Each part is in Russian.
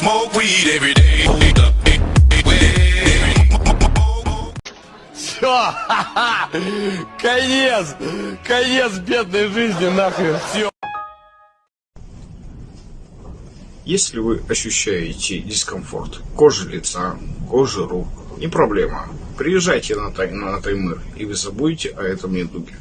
Smoke weed every day. Все, конец, конец бедной жизни нахрен, все. Если вы ощущаете дискомфорт кожи лица, кожи рук, не проблема. Приезжайте на, Тай- на Таймыр, и вы забудете о этом недуге.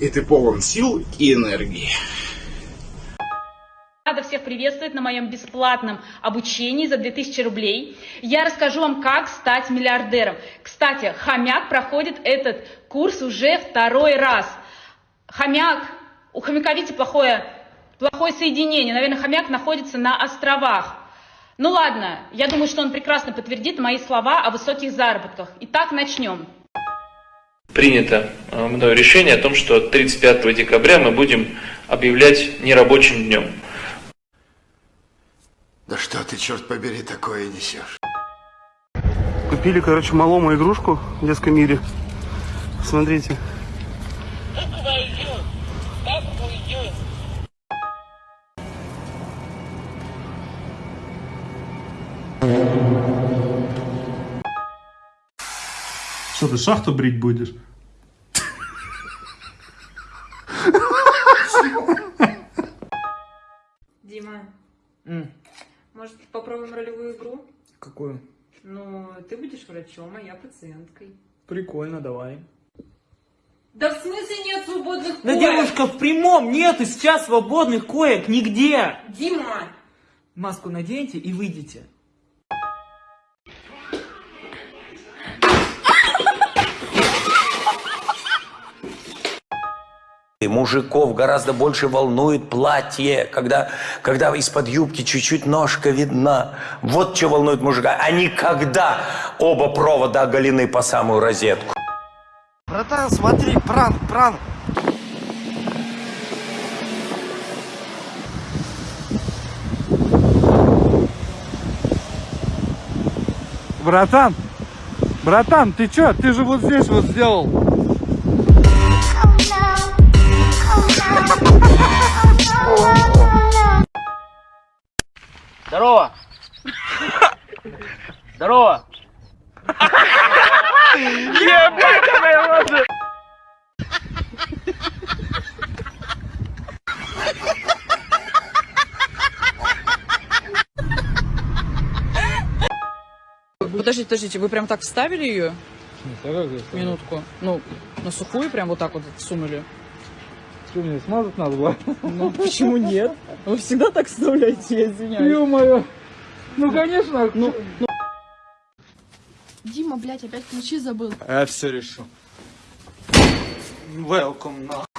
И ты полон сил и энергии. Рада всех приветствовать на моем бесплатном обучении за 2000 рублей. Я расскажу вам, как стать миллиардером. Кстати, хомяк проходит этот курс уже второй раз. Хомяк, у хомяка, видите, плохое, плохое соединение. Наверное, хомяк находится на островах. Ну ладно, я думаю, что он прекрасно подтвердит мои слова о высоких заработках. Итак, начнем. Принято э, мною решение о том, что 35 декабря мы будем объявлять нерабочим днем. Да что ты, черт побери, такое несешь? Купили, короче, малому игрушку в детском мире. Смотрите. Что ты шахту брить будешь? Дима, может попробуем ролевую игру? Какую? Ну, ты будешь врачом, а я пациенткой. Прикольно, давай. Да в смысле нет свободных Да, коек? девушка, в прямом нету сейчас свободных коек нигде. Дима! Маску наденьте и выйдите. И мужиков гораздо больше волнует платье, когда, когда из-под юбки чуть-чуть ножка видна. Вот что волнует мужика, а не когда оба провода оголены по самую розетку. Братан, смотри, пранк, пранк. Братан, братан, ты чё? Ты же вот здесь вот сделал. Здорово. Здорово. Подождите, подождите, вы прям так вставили ее? Минутку. Ну, на сухую прям вот так вот сунули? Что, мне смазать надо было? Ну, почему нет? Вы всегда так вставляете, я извиняюсь. Ё-моё. Ну, конечно. Ну, Дима, блядь, опять ключи забыл. Я все решу. Welcome на.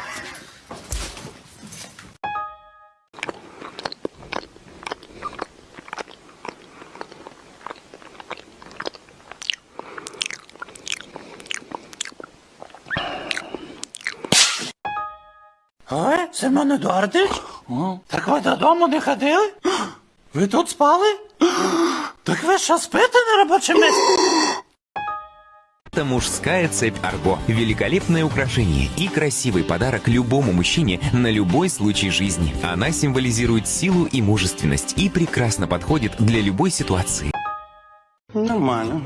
Ой, Семен Едуардович? Так ви додому не ходили? Ви тут спали? Так ви що спите на робочому місці? Это мужская цепь Арго. Великолепное украшение и красивый подарок любому мужчине на любой случай жизни. Она символизирует силу и мужественность и прекрасно подходит для любой ситуации. Нормально.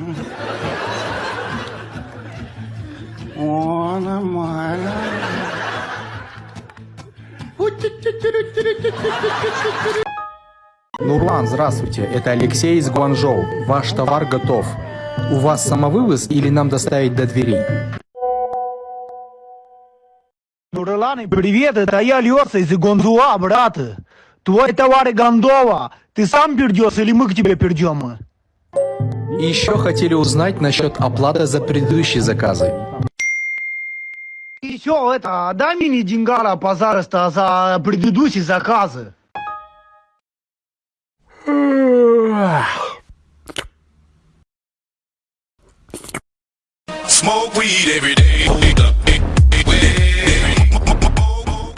О, нормально. Нурлан, здравствуйте. Это Алексей из Гуанчжоу. Ваш товар готов. У вас самовывоз или нам доставить до дверей? Нурлан, привет, это я Леса из Гонзуа, брат. Твой товар Гондова. Ты сам пердешь или мы к тебе пердем? И еще хотели узнать насчет оплаты за предыдущие заказы. И все, это, дай мне деньгара, пожалуйста, за предыдущие заказы. Smoke weed every day.